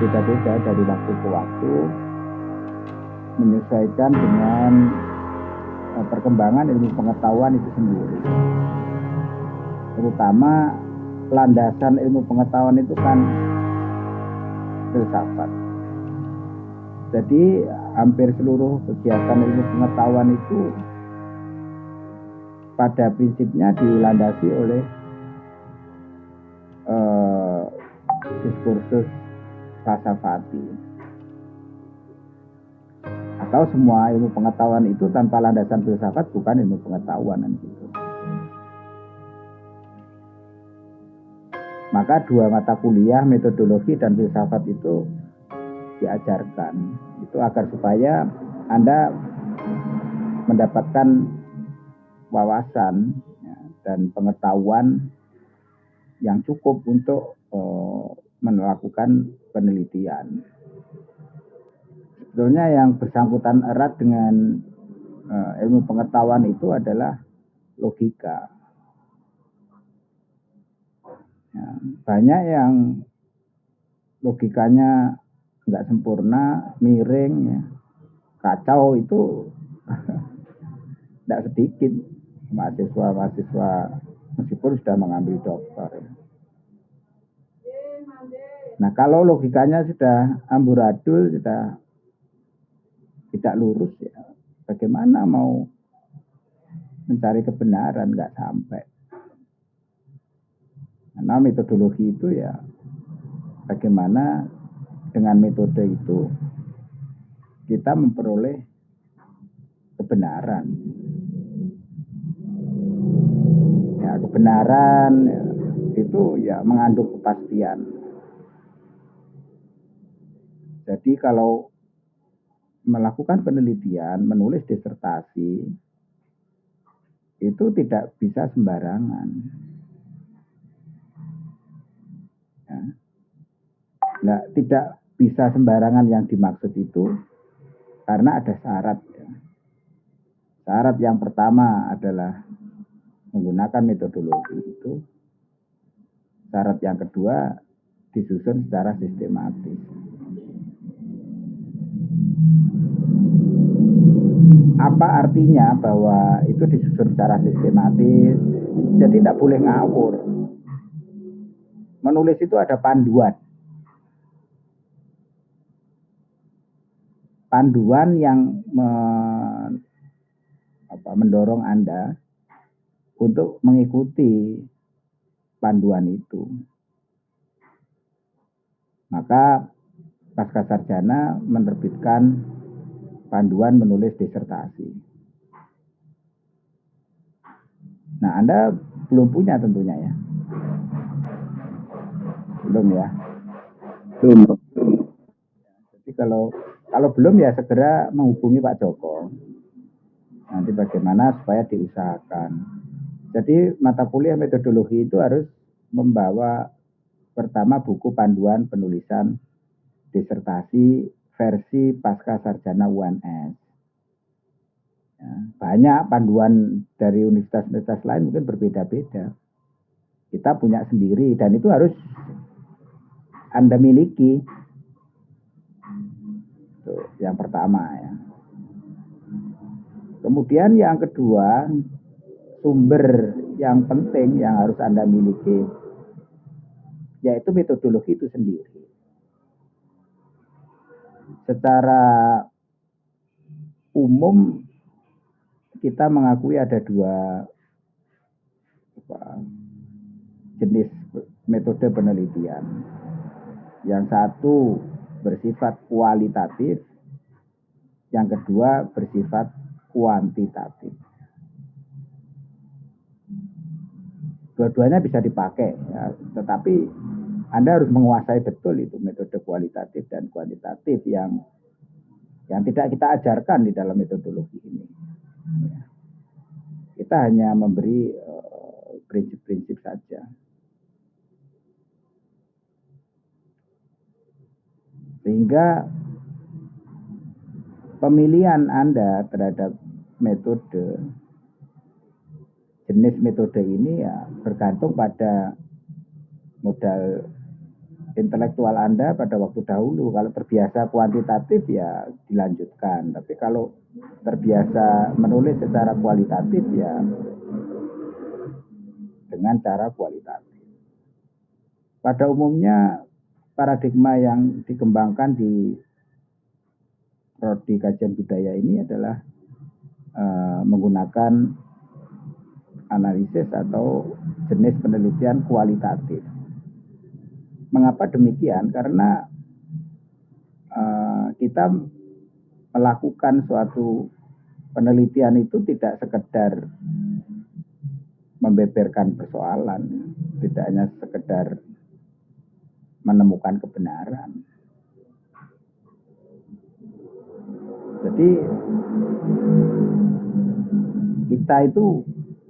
berbeda-beda dari waktu ke waktu menyesuaikan dengan uh, perkembangan ilmu pengetahuan itu sendiri. Terutama landasan ilmu pengetahuan itu kan filsafat. Jadi hampir seluruh kegiatan ilmu pengetahuan itu pada prinsipnya dilandasi oleh uh, diskursus falsafati atau semua ilmu pengetahuan itu tanpa landasan filsafat bukan ilmu pengetahuan gitu. Maka dua mata kuliah metodologi dan filsafat itu diajarkan itu agar supaya Anda mendapatkan wawasan ya, dan pengetahuan yang cukup untuk uh, melakukan penelitian. Sebetulnya yang bersangkutan erat dengan uh, ilmu pengetahuan itu adalah logika. Ya, banyak yang logikanya nggak sempurna, miring, ya. kacau itu tidak sedikit mahasiswa-mahasiswa meskipun sudah mengambil dokter. Nah kalau logikanya sudah amburadul, sudah tidak lurus ya, bagaimana mau mencari kebenaran nggak sampai. Karena metodologi itu ya bagaimana dengan metode itu kita memperoleh kebenaran. Ya, kebenaran ya, itu ya mengandung kepastian. Jadi kalau melakukan penelitian, menulis disertasi, itu tidak bisa sembarangan. Ya. Nah, tidak bisa sembarangan yang dimaksud itu karena ada syarat. Ya. Syarat yang pertama adalah menggunakan metodologi itu. Syarat yang kedua disusun secara sistematis. Apa artinya bahwa itu disusun secara sistematis? Jadi tidak boleh ngawur. Menulis itu ada panduan. panduan yang me, apa, mendorong Anda untuk mengikuti panduan itu. Maka pasca sarjana menerbitkan panduan menulis disertasi. Nah, Anda belum punya tentunya ya. Belum ya. Belum. Jadi kalau kalau belum ya segera menghubungi Pak Joko. Nanti bagaimana supaya diusahakan. Jadi mata kuliah metodologi itu harus membawa pertama buku panduan penulisan disertasi versi pasca sarjana UNS. Ya, banyak panduan dari universitas-universitas lain mungkin berbeda-beda. Kita punya sendiri dan itu harus Anda miliki yang pertama ya. Kemudian yang kedua, sumber yang penting yang harus Anda miliki yaitu metodologi itu sendiri. Secara umum kita mengakui ada dua apa, jenis metode penelitian. Yang satu bersifat kualitatif, yang kedua bersifat kuantitatif. Dua-duanya bisa dipakai, ya, tetapi Anda harus menguasai betul itu metode kualitatif dan kuantitatif yang yang tidak kita ajarkan di dalam metodologi ini. Kita hanya memberi eh, prinsip-prinsip uh, saja. Sehingga pemilihan Anda terhadap metode jenis metode ini ya bergantung pada modal intelektual Anda pada waktu dahulu. Kalau terbiasa kuantitatif ya dilanjutkan. Tapi kalau terbiasa menulis secara kualitatif ya dengan cara kualitatif. Pada umumnya paradigma yang dikembangkan di prodi kajian budaya ini adalah uh, menggunakan analisis atau jenis penelitian kualitatif. Mengapa demikian? Karena uh, kita melakukan suatu penelitian itu tidak sekedar membeberkan persoalan, tidak hanya sekedar menemukan kebenaran. Jadi kita itu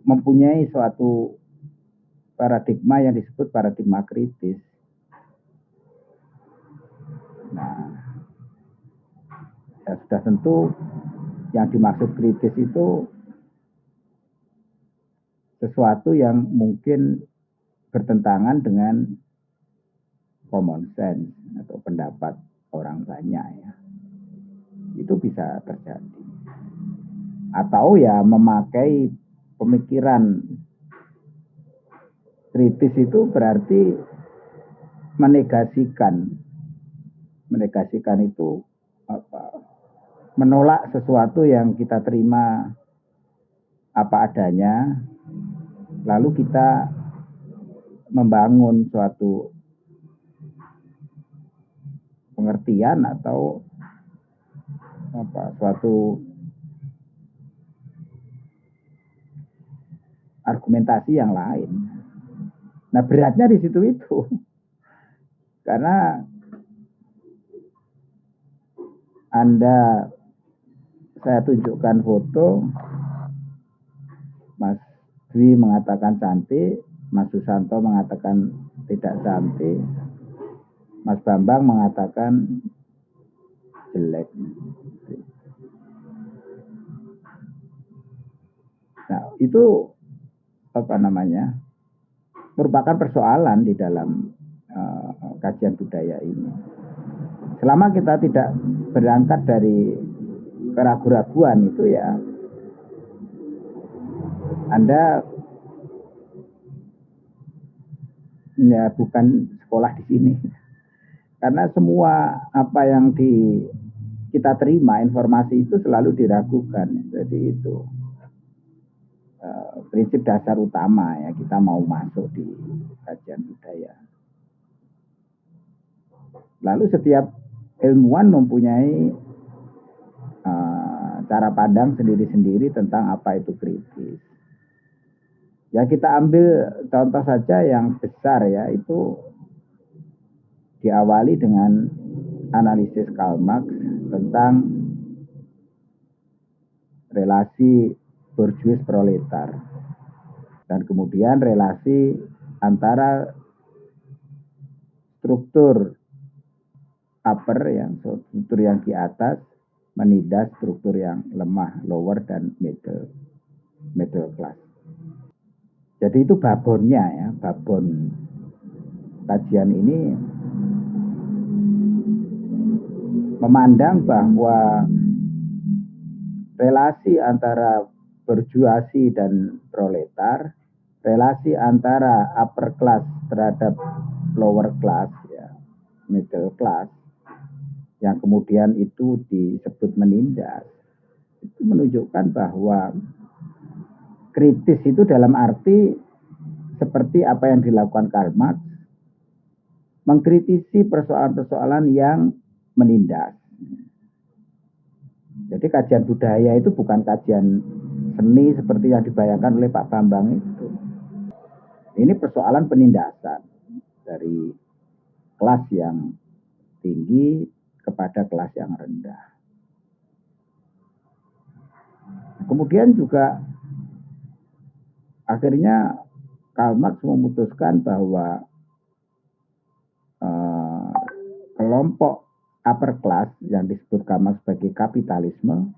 mempunyai suatu paradigma yang disebut paradigma kritis. Nah, ya sudah tentu yang dimaksud kritis itu sesuatu yang mungkin bertentangan dengan common sense atau pendapat orang banyak ya. Itu bisa terjadi. Atau ya memakai pemikiran kritis itu berarti menegasikan menegasikan itu apa menolak sesuatu yang kita terima apa adanya lalu kita membangun suatu pengertian atau apa suatu argumentasi yang lain. Nah beratnya di situ itu. Karena Anda saya tunjukkan foto Mas Dwi mengatakan cantik, Mas Susanto mengatakan tidak cantik, Mas Bambang mengatakan jelek. Nah, itu apa namanya merupakan persoalan di dalam uh, kajian budaya ini. Selama kita tidak berangkat dari keraguan-raguan itu ya Anda ya bukan sekolah di sini. Karena semua apa yang di kita terima informasi itu selalu diragukan. Jadi itu uh, prinsip dasar utama ya kita mau masuk di kajian budaya. Lalu setiap ilmuwan mempunyai uh, cara pandang sendiri-sendiri tentang apa itu kritis. Ya kita ambil contoh saja yang besar ya itu diawali dengan analisis Karl Marx tentang relasi borjuis proletar dan kemudian relasi antara struktur upper yang struktur yang di atas menindas struktur yang lemah lower dan middle middle class. Jadi itu babonnya ya, babon kajian ini memandang bahwa relasi antara berjuasi dan proletar, relasi antara upper class terhadap lower class ya, middle class yang kemudian itu disebut menindas itu menunjukkan bahwa kritis itu dalam arti seperti apa yang dilakukan Karl Marx mengkritisi persoalan-persoalan yang menindas. Jadi kajian budaya itu bukan kajian seni seperti yang dibayangkan oleh Pak Bambang itu. Ini persoalan penindasan dari kelas yang tinggi kepada kelas yang rendah. Kemudian juga akhirnya Karl Marx memutuskan bahwa uh, kelompok upper class yang disebut Karl Marx sebagai kapitalisme,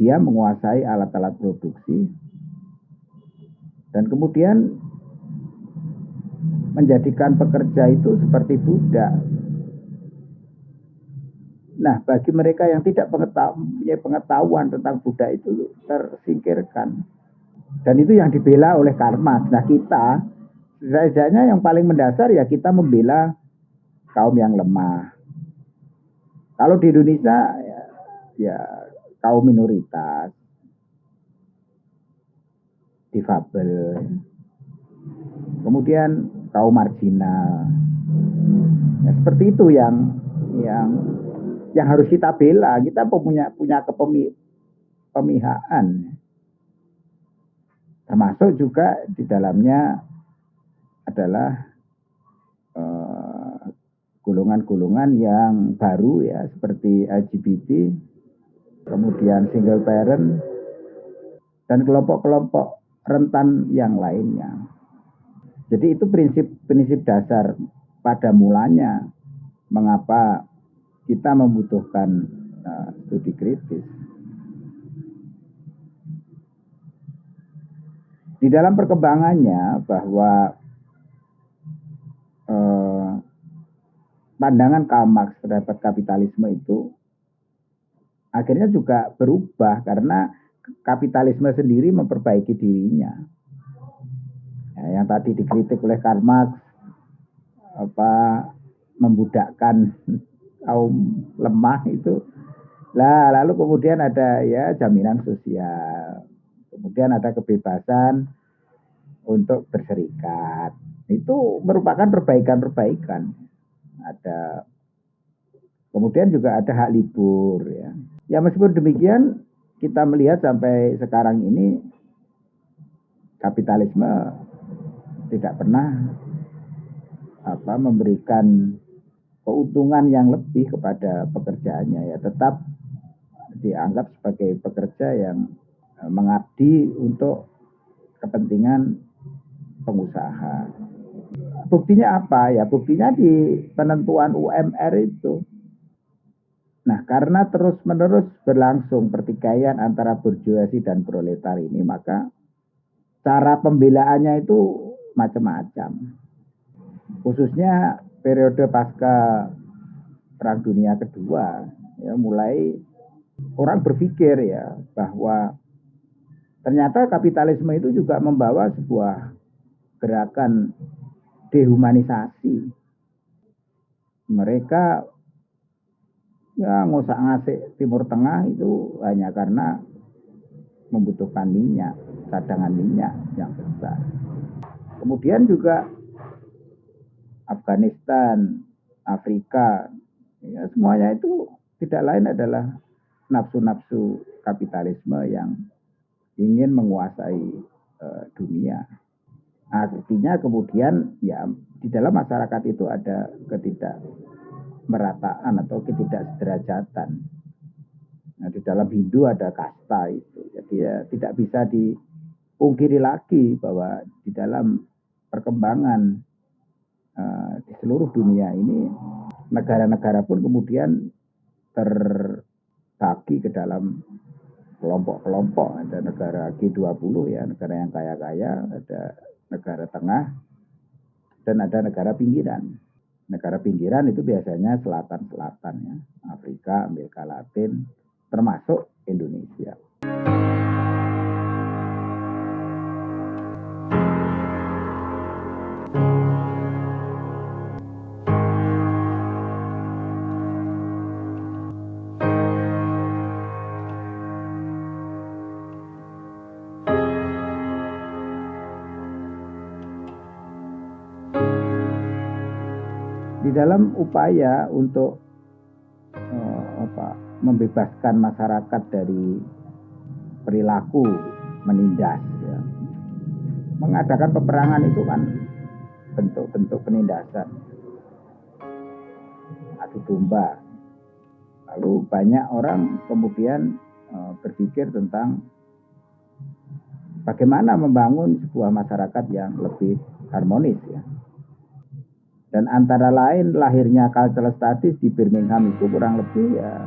dia menguasai alat-alat produksi dan kemudian menjadikan pekerja itu seperti budak. Nah, bagi mereka yang tidak punya pengetahuan tentang budak itu tersingkirkan. Dan itu yang dibela oleh karma. Nah, kita setidaknya yang paling mendasar ya kita membela kaum yang lemah. Kalau di Indonesia ya, ya kaum minoritas, difabel, kemudian kaum marginal. Ya, seperti itu yang yang yang harus kita bela. Kita punya punya kepemi, pemihaan. Termasuk juga di dalamnya adalah eh, golongan-golongan uh, yang baru ya seperti LGBT, kemudian single parent dan kelompok-kelompok rentan yang lainnya. Jadi itu prinsip-prinsip dasar pada mulanya mengapa kita membutuhkan uh, studi kritis. Di dalam perkembangannya bahwa uh, pandangan Karl Marx terhadap kapitalisme itu akhirnya juga berubah karena kapitalisme sendiri memperbaiki dirinya. Ya, yang tadi dikritik oleh Karl Marx apa membudakkan kaum lemah itu. Lah lalu kemudian ada ya jaminan sosial. Kemudian ada kebebasan untuk berserikat. Itu merupakan perbaikan-perbaikan. Ada kemudian juga ada hak libur ya. Ya meskipun demikian kita melihat sampai sekarang ini kapitalisme tidak pernah apa memberikan keuntungan yang lebih kepada pekerjaannya ya tetap dianggap sebagai pekerja yang e, mengabdi untuk kepentingan pengusaha. Buktinya apa ya? Buktinya di penentuan UMR itu. Nah, karena terus-menerus berlangsung pertikaian antara burjuasi dan proletar ini, maka cara pembelaannya itu macam-macam. Khususnya periode pasca Perang Dunia Kedua, ya mulai orang berpikir ya bahwa ternyata kapitalisme itu juga membawa sebuah gerakan dehumanisasi. Mereka ya ngosak ngasih Timur Tengah itu hanya karena membutuhkan minyak, cadangan minyak yang besar. Kemudian juga Afghanistan, Afrika, ya, semuanya itu tidak lain adalah nafsu-nafsu kapitalisme yang ingin menguasai uh, dunia. Artinya kemudian ya di dalam masyarakat itu ada ketidakmerataan atau ketidaksederajatan. Nah, di dalam Hindu ada kasta itu. Jadi ya tidak bisa dipungkiri lagi bahwa di dalam perkembangan Eh, di seluruh dunia ini negara-negara pun kemudian terbagi ke dalam kelompok-kelompok. Ada negara G20 ya negara yang kaya-kaya ada negara tengah dan ada negara pinggiran. Negara pinggiran itu biasanya selatan-selatan ya Afrika Amerika Latin termasuk Indonesia dalam upaya untuk uh, apa, membebaskan masyarakat dari perilaku menindas, ya. mengadakan peperangan itu kan bentuk-bentuk penindasan, adu domba. Lalu banyak orang kemudian uh, berpikir tentang bagaimana membangun sebuah masyarakat yang lebih harmonis ya. Dan antara lain lahirnya cultural studies di Birmingham itu kurang lebih ya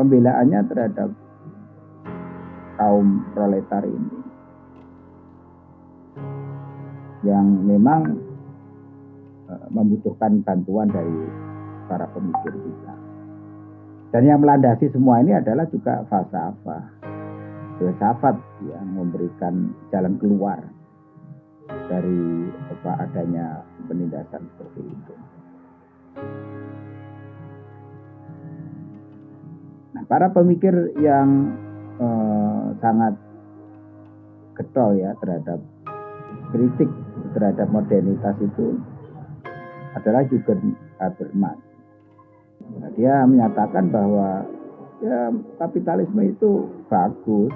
pembelaannya terhadap kaum proletar ini. yang memang uh, membutuhkan bantuan dari para pemikir kita. Dan yang melandasi semua ini adalah juga falsafah, filsafat yang memberikan jalan keluar dari apa adanya penindasan seperti itu. Nah, para pemikir yang eh, sangat getol ya terhadap kritik terhadap modernitas itu adalah juga Habermas. Nah, dia menyatakan bahwa ya kapitalisme itu bagus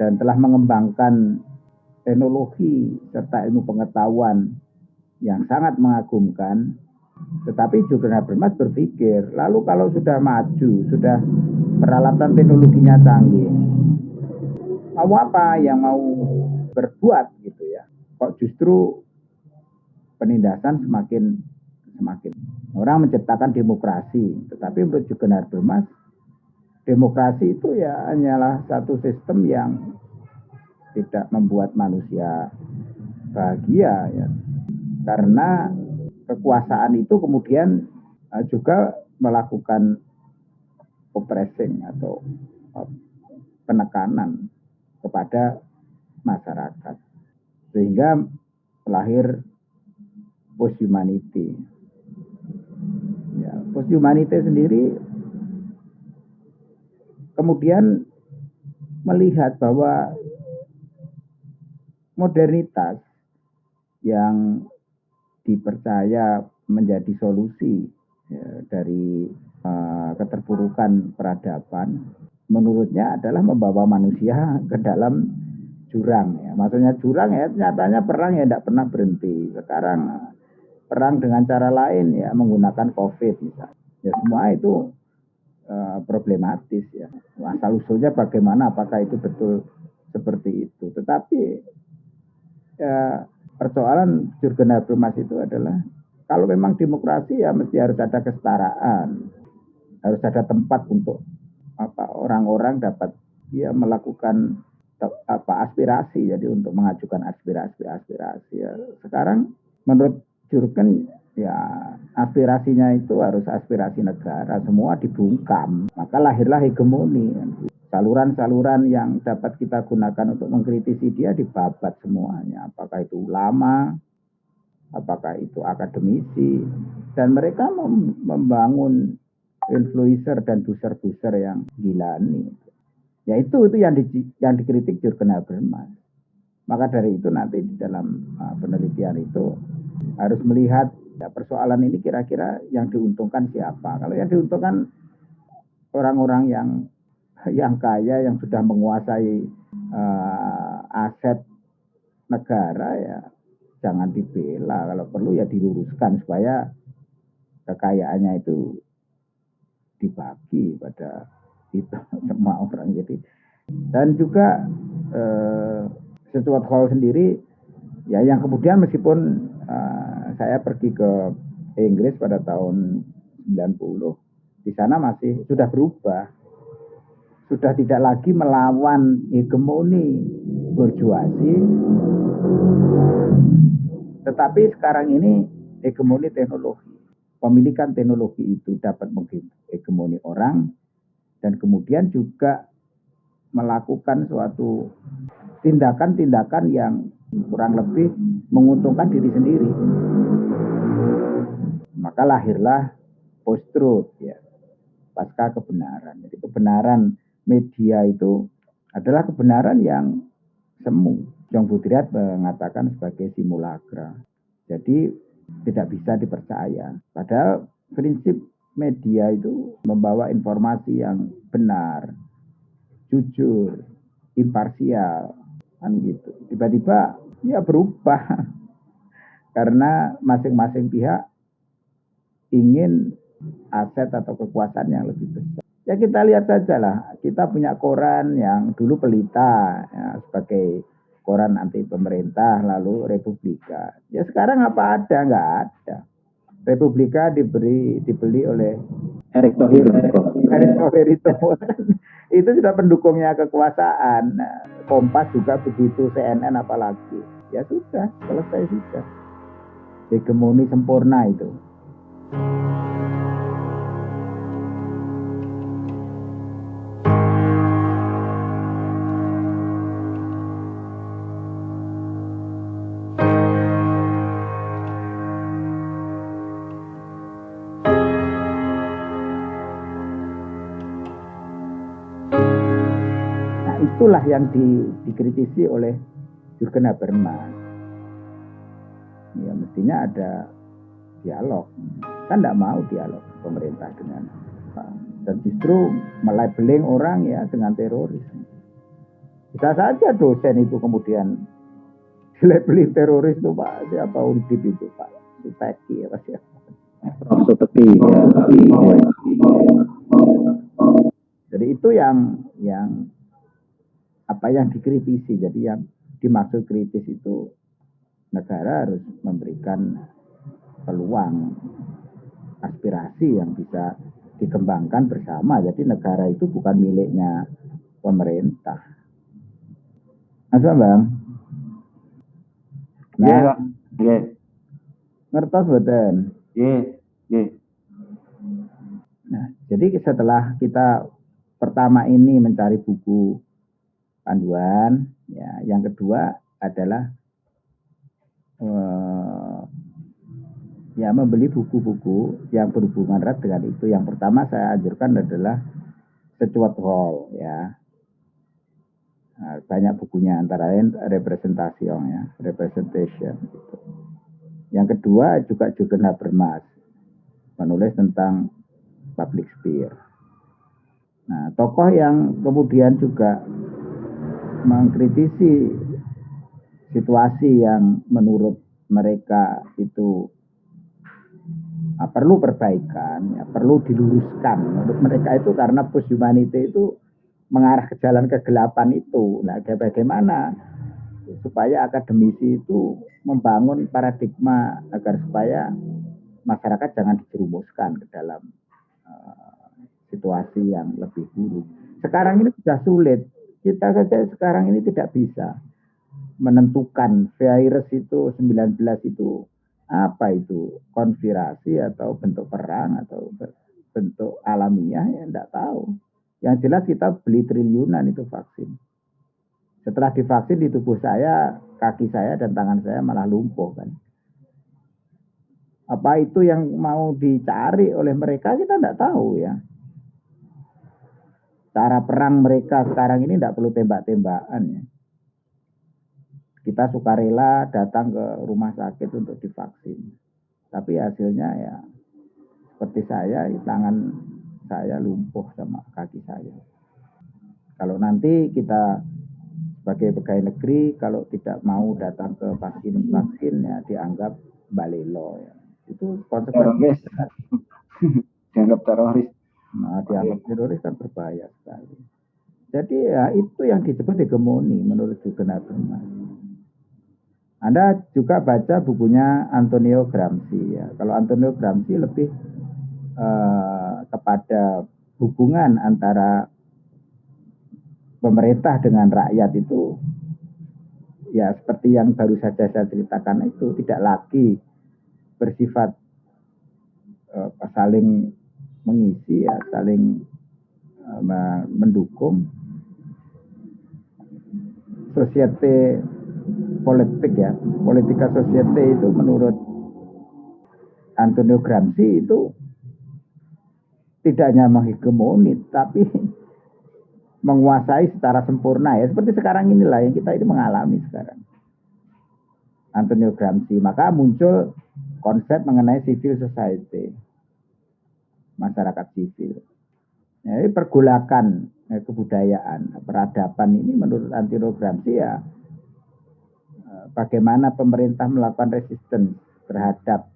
dan telah mengembangkan teknologi serta ilmu pengetahuan yang sangat mengagumkan tetapi juga Habermas berpikir, lalu kalau sudah maju, sudah peralatan teknologinya canggih, mau apa yang mau berbuat gitu ya? Kok justru penindasan semakin semakin orang menciptakan demokrasi, tetapi menurut juga Habermas demokrasi itu ya hanyalah satu sistem yang tidak membuat manusia bahagia ya. Karena kekuasaan itu kemudian uh, juga melakukan oppressing atau uh, penekanan kepada masyarakat sehingga lahir post humanity ya post humanity sendiri kemudian melihat bahwa modernitas yang dipercaya menjadi solusi ya, dari uh, keterpurukan peradaban menurutnya adalah membawa manusia ke dalam jurang ya. Maksudnya jurang ya nyatanya perang ya tidak pernah berhenti. Sekarang perang dengan cara lain ya menggunakan Covid misalnya. Ya semua itu uh, problematis ya. Asal usulnya bagaimana apakah itu betul seperti itu. Tetapi ya persoalan Jurgen Habermas itu adalah kalau memang demokrasi ya mesti harus ada kesetaraan, harus ada tempat untuk apa orang-orang dapat ya melakukan apa aspirasi. Jadi untuk mengajukan aspirasi aspirasi ya. Sekarang menurut Jurgen ya aspirasinya itu harus aspirasi negara semua dibungkam maka lahirlah hegemoni saluran-saluran yang dapat kita gunakan untuk mengkritisi dia dibabat semuanya. Apakah itu ulama, apakah itu akademisi, dan mereka membangun influencer dan buser-buser yang gila nih. Ya itu itu yang di, yang dikritik Jurgen Habermas. Maka dari itu nanti di dalam uh, penelitian itu harus melihat ya, persoalan ini kira-kira yang diuntungkan siapa. Kalau yang diuntungkan orang-orang yang yang kaya yang sudah menguasai uh, aset negara ya jangan dibela kalau perlu ya diluruskan supaya kekayaannya itu dibagi pada itu semua orang jadi dan juga eh, sesuatu hal sendiri ya yang kemudian meskipun uh, saya pergi ke Inggris pada tahun 90 di sana masih sudah berubah. Sudah tidak lagi melawan hegemoni berjuasi tetapi sekarang ini hegemoni teknologi. Pemilikan teknologi itu dapat menghegemoni orang dan kemudian juga melakukan suatu tindakan-tindakan yang kurang lebih menguntungkan diri sendiri maka lahirlah post ya pasca kebenaran jadi kebenaran media itu adalah kebenaran yang semu. Jong Budriat mengatakan sebagai simulakra. Jadi tidak bisa dipercaya. Padahal prinsip media itu membawa informasi yang benar, jujur, imparsial, kan gitu. Tiba-tiba ya berubah karena masing-masing pihak ingin aset atau kekuasaan yang lebih besar. Ya kita lihat saja lah, kita punya koran yang dulu pelita ya, sebagai koran anti pemerintah, lalu Republika. Ya sekarang apa ada? Nggak ada. Republika diberi dibeli oleh Erick Thohir. Erick Thohir itu itu sudah pendukungnya kekuasaan. Kompas juga begitu, CNN apalagi. Ya sudah selesai sudah. Hegemoni sempurna itu. Itulah yang di, dikritisi oleh Jurgen Habermas. Ya mestinya ada dialog. Kan tidak mau dialog pemerintah dengan dan justru melabeling orang ya dengan teroris. Bisa saja dosen itu kemudian dilabeli teroris itu Pak siapa undip itu Pak Suteki apa siapa? Suteki ya. Jadi itu yang yang apa yang dikritisi. Jadi yang dimaksud kritis itu negara harus memberikan peluang aspirasi yang bisa dikembangkan bersama. Jadi negara itu bukan miliknya pemerintah. Mas Bang. Nah, yeah, yeah. ngertos betul. Yeah, yeah. Nah, jadi setelah kita pertama ini mencari buku panduan. Ya, yang kedua adalah uh, ya membeli buku-buku yang berhubungan erat dengan itu. Yang pertama saya anjurkan adalah Secuat Hall ya. Nah, banyak bukunya antara lain representasi ya, representation gitu. Yang kedua juga juga Habermas menulis tentang public sphere. Nah, tokoh yang kemudian juga mengkritisi situasi yang menurut mereka itu nah, perlu perbaikan, ya, perlu diluruskan. Menurut mereka itu karena post humanity itu mengarah ke jalan kegelapan itu. Nah, bagaimana supaya akademisi itu membangun paradigma agar supaya masyarakat jangan dijerumuskan ke dalam uh, situasi yang lebih buruk. Sekarang ini sudah sulit kita saja sekarang ini tidak bisa menentukan virus itu 19 itu apa itu konspirasi atau bentuk perang atau bentuk alamiah ya tidak tahu. Yang jelas kita beli triliunan itu vaksin. Setelah divaksin di tubuh saya, kaki saya dan tangan saya malah lumpuh kan. Apa itu yang mau dicari oleh mereka kita tidak tahu ya cara perang mereka sekarang ini tidak perlu tembak-tembakan ya. Kita sukarela datang ke rumah sakit untuk divaksin. Tapi hasilnya ya seperti saya, tangan saya lumpuh sama kaki saya. Kalau nanti kita sebagai pegawai negeri kalau tidak mau datang ke vaksin vaksin ya dianggap balelo ya. Itu konsekuensi. Dianggap teroris. Nah, dianggap teroris kan berbahaya sekali. Jadi ya itu yang disebut hegemoni menurut Jurgen Habermas. Anda juga baca bukunya Antonio Gramsci ya. Kalau Antonio Gramsci lebih uh, kepada hubungan antara pemerintah dengan rakyat itu ya seperti yang baru saja saya ceritakan itu tidak lagi bersifat uh, saling mengisi ya saling uh, mendukung. Societe politik ya politika societe itu menurut Antonio Gramsci itu tidak hanya menghegemoni tapi menguasai secara sempurna ya. Seperti sekarang inilah yang kita ini mengalami sekarang. Antonio Gramsci. Maka muncul konsep mengenai civil society masyarakat sipil. Jadi pergulakan eh, kebudayaan, peradaban ini menurut antirogramsi ya eh, bagaimana pemerintah melakukan resisten terhadap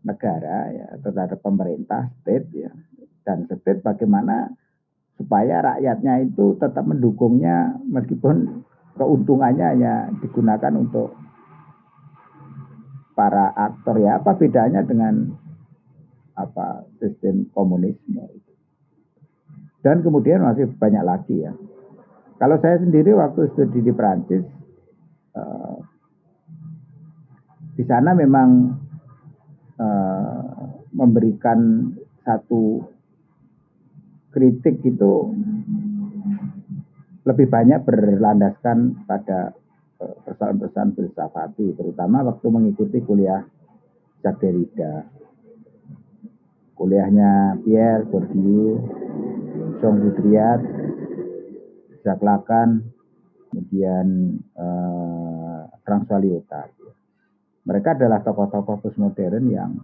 negara ya terhadap pemerintah state ya dan state bagaimana supaya rakyatnya itu tetap mendukungnya meskipun keuntungannya hanya digunakan untuk para aktor ya apa bedanya dengan apa sistem komunisme itu. Dan kemudian masih banyak lagi ya. Kalau saya sendiri waktu studi di Perancis, uh, di sana memang uh, memberikan satu kritik itu lebih banyak berlandaskan pada eh, persoalan-persoalan filsafati, terutama waktu mengikuti kuliah Jacques Derrida. Kuliahnya Pierre Bourdieu, Jean Baudrillard, Jacques Lacan, kemudian eh, François Lyotard. Mereka adalah tokoh-tokoh postmodern yang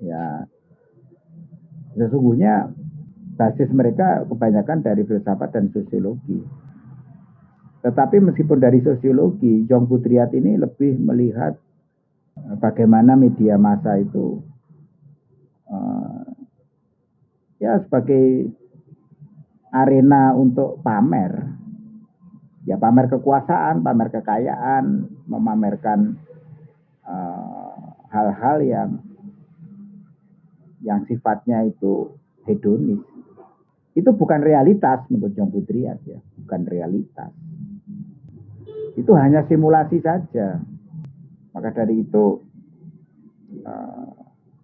ya sesungguhnya basis mereka kebanyakan dari filsafat dan sosiologi. Tetapi meskipun dari sosiologi, Jong Putriat ini lebih melihat eh, bagaimana media massa itu uh, ya sebagai arena untuk pamer ya pamer kekuasaan, pamer kekayaan, memamerkan eh, hal-hal uh, yang yang sifatnya itu hedonis. Itu bukan realitas menurut John Pudriat ya, bukan realitas. Itu hanya simulasi saja. Maka dari itu uh,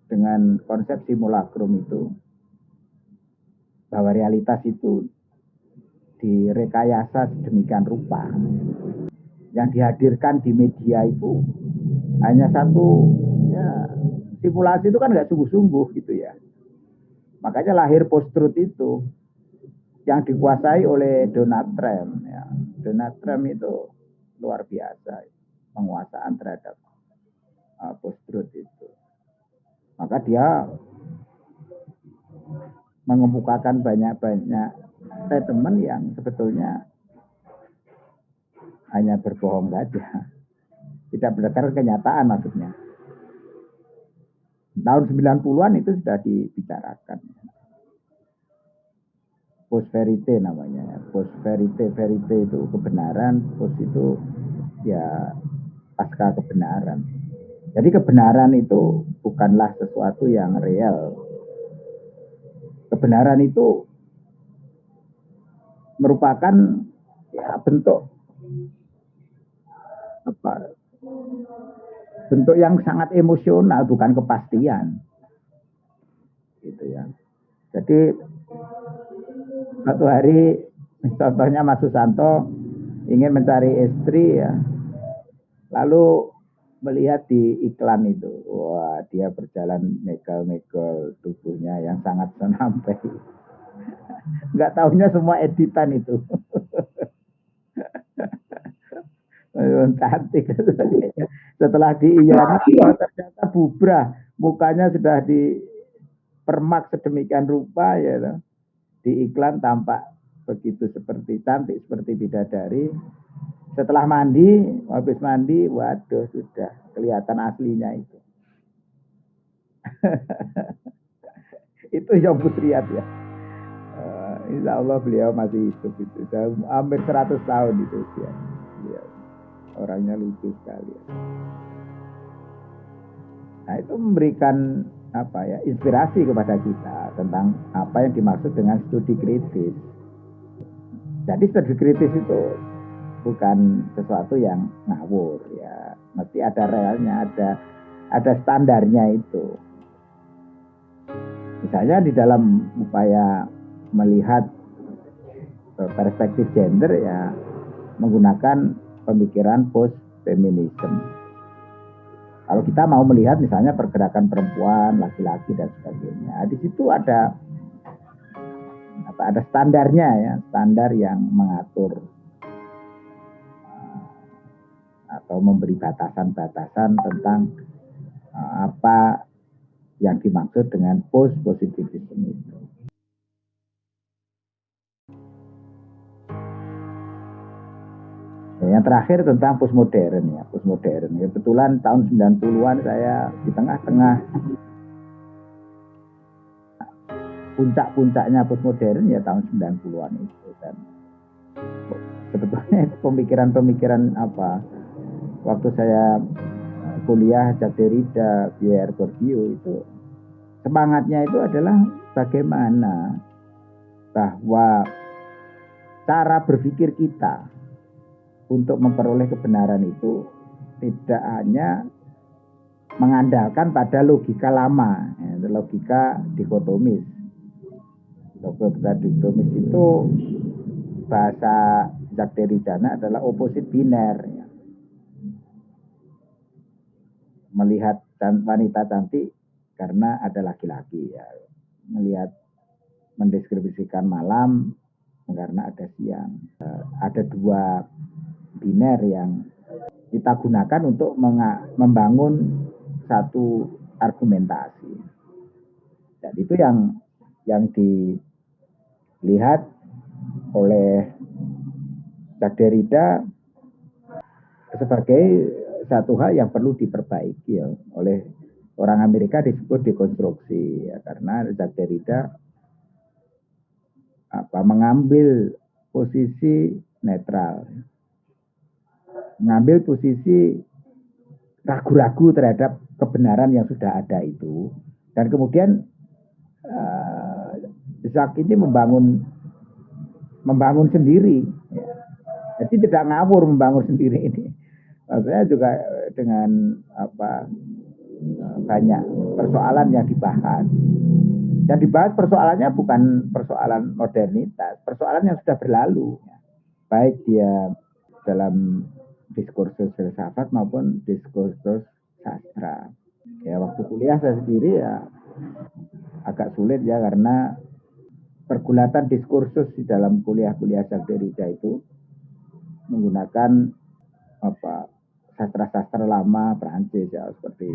dengan konsep simulacrum itu bahwa realitas itu direkayasa sedemikian rupa. Yang dihadirkan di media itu hanya satu ya simulasi itu kan nggak sungguh-sungguh gitu ya. Makanya lahir post-truth itu yang dikuasai oleh Donald Trump. Ya. Donald Trump itu luar biasa penguasaan terhadap uh, post-truth itu. Maka dia mengemukakan banyak-banyak statement yang sebetulnya hanya berbohong saja. Tidak berdasarkan kenyataan maksudnya. Tahun 90-an itu sudah dibicarakan. Post verite namanya. Post verite, verite itu kebenaran, post itu ya pasca kebenaran. Jadi kebenaran itu bukanlah sesuatu yang real. Kebenaran itu merupakan ya bentuk apa? Bentuk yang sangat emosional bukan kepastian. Gitu ya. Jadi satu hari contohnya Mas Susanto ingin mencari istri ya. Lalu melihat di iklan itu. Wah dia berjalan megal-megal tubuhnya yang sangat senampai nggak tahunya semua editan itu. cantik. Setelah diiyani oh, ternyata bubrah. Mukanya sudah di permak sedemikian rupa ya di iklan tampak begitu seperti cantik seperti bidadari setelah mandi habis mandi waduh sudah kelihatan aslinya itu itu yang putriat ya Insya Allah beliau masih hidup itu. Sudah hampir 100 tahun itu usia. Beliau. Orangnya lucu sekali. Nah itu memberikan apa ya inspirasi kepada kita tentang apa yang dimaksud dengan studi kritis. Jadi studi kritis itu bukan sesuatu yang ngawur ya, mesti ada realnya, ada ada standarnya itu. Misalnya di dalam upaya melihat eh, perspektif gender ya menggunakan pemikiran post feminism. Kalau kita mau melihat misalnya pergerakan perempuan, laki-laki dan sebagainya, di situ ada apa ada standarnya ya, standar yang mengatur atau memberi batasan-batasan tentang eh, apa yang dimaksud dengan post positivism itu. Yang terakhir tentang postmodern ya, postmodern. Ya, kebetulan tahun 90-an saya di tengah-tengah puncak-puncaknya postmodern ya tahun 90-an itu dan sebetulnya pemikiran-pemikiran apa waktu saya kuliah Jacques Derrida, Pierre Bourdieu itu semangatnya itu adalah bagaimana bahwa cara berpikir kita untuk memperoleh kebenaran itu tidak hanya mengandalkan pada logika lama, ya, logika dikotomis. Logika dikotomis itu bahasa Derrida adalah opposite biner. Ya. Melihat wanita cantik karena ada laki-laki ya. Melihat mendeskripsikan malam karena ada siang. Eh, ada dua biner yang kita gunakan untuk membangun satu argumentasi. Dan itu yang yang dilihat oleh Derrida sebagai satu hal yang perlu diperbaiki ya, oleh orang Amerika disebut dekonstruksi ya, karena Jacques Derrida apa mengambil posisi netral. Mengambil posisi ragu-ragu terhadap kebenaran yang sudah ada itu. Dan kemudian uh, Jacques ini membangun membangun sendiri. Ya. jadi tidak ngawur membangun sendiri ini maksudnya juga dengan apa banyak persoalan yang dibahas yang dibahas persoalannya bukan persoalan modernitas persoalan yang sudah berlalu baik dia dalam diskursus filsafat maupun diskursus sastra. Ya waktu kuliah saya sendiri ya agak sulit ya karena pergulatan diskursus di dalam kuliah-kuliah Derrida itu menggunakan apa sastra-sastra lama Prancis ya seperti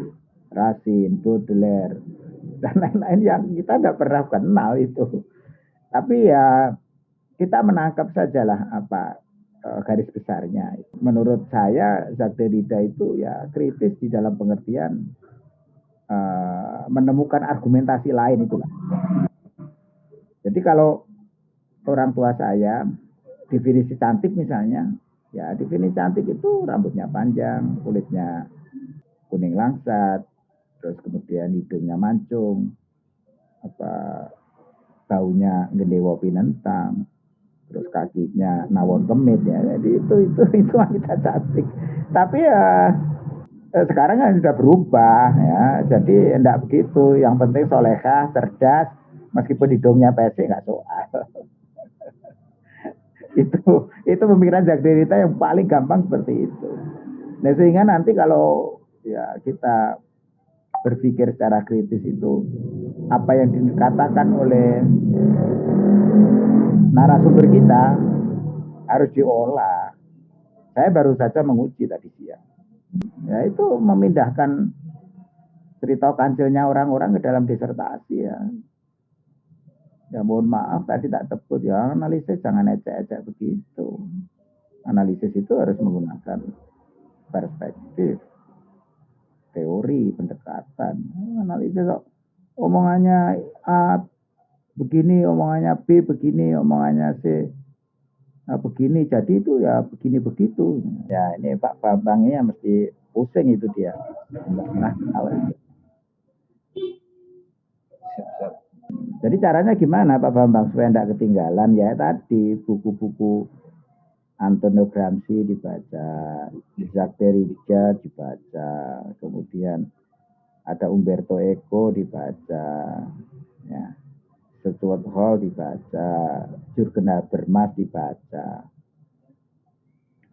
Racine, Baudelaire dan lain-lain yang kita tidak pernah kenal itu. Tapi ya kita menangkap sajalah apa Eh, garis besarnya. Menurut saya Jacques Derrida itu ya kritis di dalam pengertian uh, menemukan argumentasi lain itulah. Jadi kalau orang tua saya definisi cantik misalnya, ya definisi cantik itu rambutnya panjang, kulitnya kuning langsat, terus kemudian hidungnya mancung, apa baunya gendewo pinentang, terus kakinya nawon kemit ya. Jadi itu itu itu wanita cantik. Tapi ya eh, sekarang kan sudah berubah ya. Jadi tidak begitu. Yang penting solehah cerdas meskipun hidungnya pesek nggak soal itu itu pemikiran Jagderita yang paling gampang seperti itu nah sehingga nanti kalau ya kita berpikir secara kritis itu apa yang dikatakan oleh narasumber kita harus diolah. Saya baru saja menguji tadi siang. Ya itu memindahkan cerita kancilnya orang-orang ke dalam disertasi ya. Ya mohon maaf tadi tak tebut ya. Analisis jangan ecek-ecek begitu. Analisis itu harus menggunakan perspektif, teori, pendekatan. Analisis kok omongannya A begini omongannya B begini omongannya C nah, begini jadi itu ya begini begitu. Ya ini Pak Bambang ini mesti pusing itu dia. Nah jadi caranya gimana Pak Bambang supaya tidak ketinggalan ya tadi buku-buku Antonio Gramsci dibaca, Jacques Derrida dibaca, kemudian ada Umberto Eco dibaca, ya Stuart Hall dibaca, Jurgen Habermas dibaca.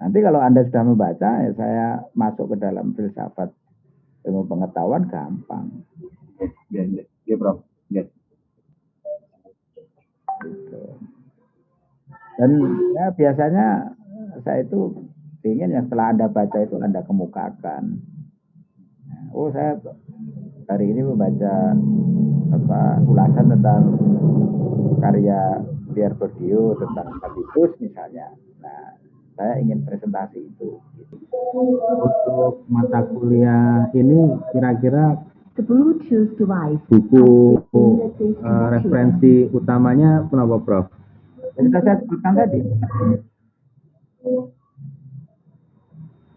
Nanti kalau Anda sudah membaca, ya saya masuk ke dalam filsafat ilmu pengetahuan gampang. Ya, ya, ya Prof. Ya. Gitu. Dan ya biasanya saya itu ingin yang setelah Anda baca itu Anda kemukakan. Oh saya hari ini membaca apa ulasan tentang karya Pierre Bourdieu tentang habitus misalnya. Nah, saya ingin presentasi itu. Untuk mata kuliah ini kira-kira buku uh, referensi utamanya kenapa Prof? Yang sudah saya sebutkan tadi.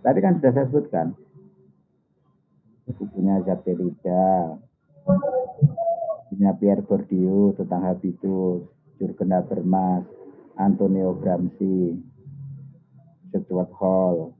Tadi kan sudah saya sebutkan. Bukunya Derrida, bukunya Pierre Bourdieu tentang habitus, Jurgen Habermas, Antonio Gramsci, Stuart Hall.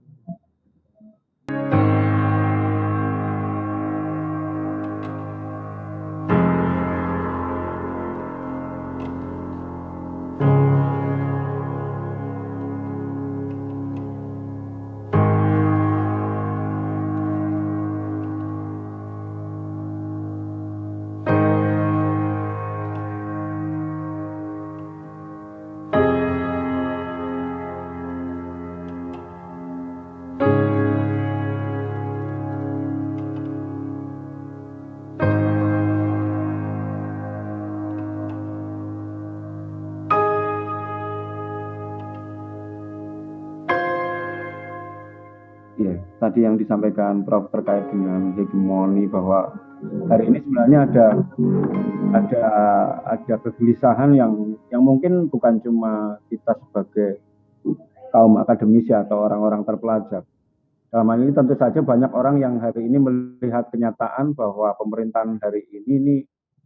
Tadi yang disampaikan Prof terkait dengan hegemoni bahwa hari ini sebenarnya ada ada ada kegelisahan yang yang mungkin bukan cuma kita sebagai kaum akademisi atau orang-orang terpelajar. Dalam hal ini tentu saja banyak orang yang hari ini melihat kenyataan bahwa pemerintahan hari ini ini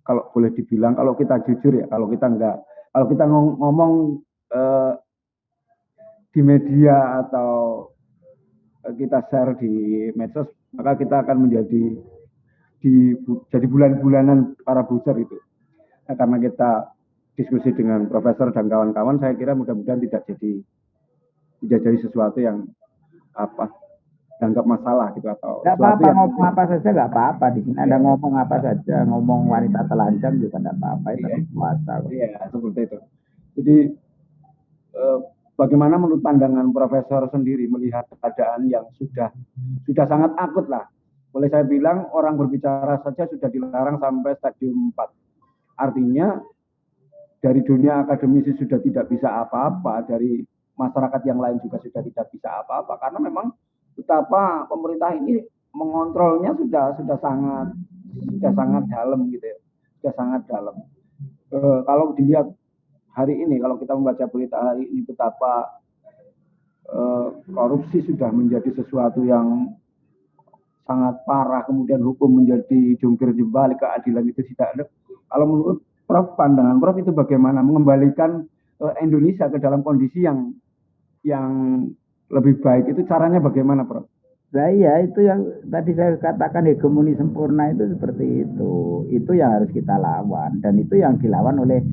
kalau boleh dibilang kalau kita jujur ya kalau kita enggak kalau kita ngomong eh, di media atau kita share di medsos maka kita akan menjadi di jadi bulan-bulanan para booster itu. Nah, karena kita diskusi dengan profesor dan kawan-kawan, saya kira mudah-mudahan tidak jadi tidak jadi sesuatu yang apa dianggap masalah gitu atau nggak apa-apa yang... ngomong apa saja nggak apa-apa di sini ada iya. ngomong apa saja ngomong wanita telanjang juga nggak apa-apa itu iya. puasa iya seperti itu jadi eh, bagaimana menurut pandangan profesor sendiri melihat keadaan yang sudah sudah sangat akut lah boleh saya bilang orang berbicara saja sudah dilarang sampai stadium 4. Artinya dari dunia akademisi sudah tidak bisa apa-apa, dari masyarakat yang lain juga sudah tidak bisa apa-apa karena memang betapa pemerintah ini mengontrolnya sudah sudah sangat sudah sangat dalam gitu ya. Sudah sangat dalam. E, kalau dilihat hari ini kalau kita membaca berita hari ini betapa e, korupsi sudah menjadi sesuatu yang sangat parah kemudian hukum menjadi jungkir jembali keadilan itu tidak ada. Kalau menurut Prof pandangan Prof itu bagaimana mengembalikan uh, Indonesia ke dalam kondisi yang yang lebih baik itu caranya bagaimana Prof? Nah iya itu yang tadi saya katakan hegemoni sempurna itu seperti itu. Itu yang harus kita lawan dan itu yang dilawan oleh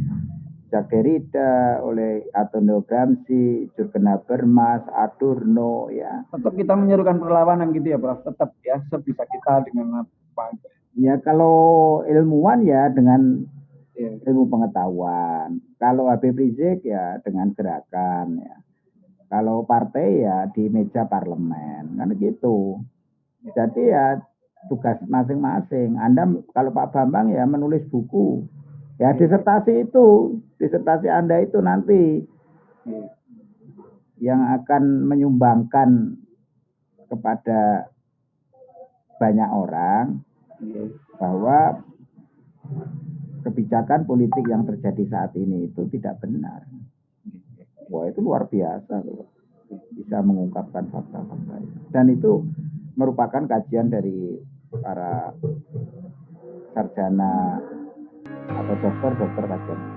Derrida, oleh Antonio Gramsci, Jurgen Habermas, Adorno ya. Tetap kita menyerukan perlawanan gitu ya Prof, tetap ya sebisa kita dengan apa Ya kalau ilmuwan ya dengan ya. ilmu pengetahuan. Kalau Habib Rizik ya dengan gerakan ya. Kalau partai ya di meja parlemen kan gitu. Jadi ya tugas masing-masing. Anda kalau Pak Bambang ya menulis buku Ya disertasi itu, disertasi Anda itu nanti yang akan menyumbangkan kepada banyak orang bahwa kebijakan politik yang terjadi saat ini itu tidak benar. Wah itu luar biasa loh. Bisa mengungkapkan fakta-fakta itu. Dan itu merupakan kajian dari para sarjana atau dokter dokter kajian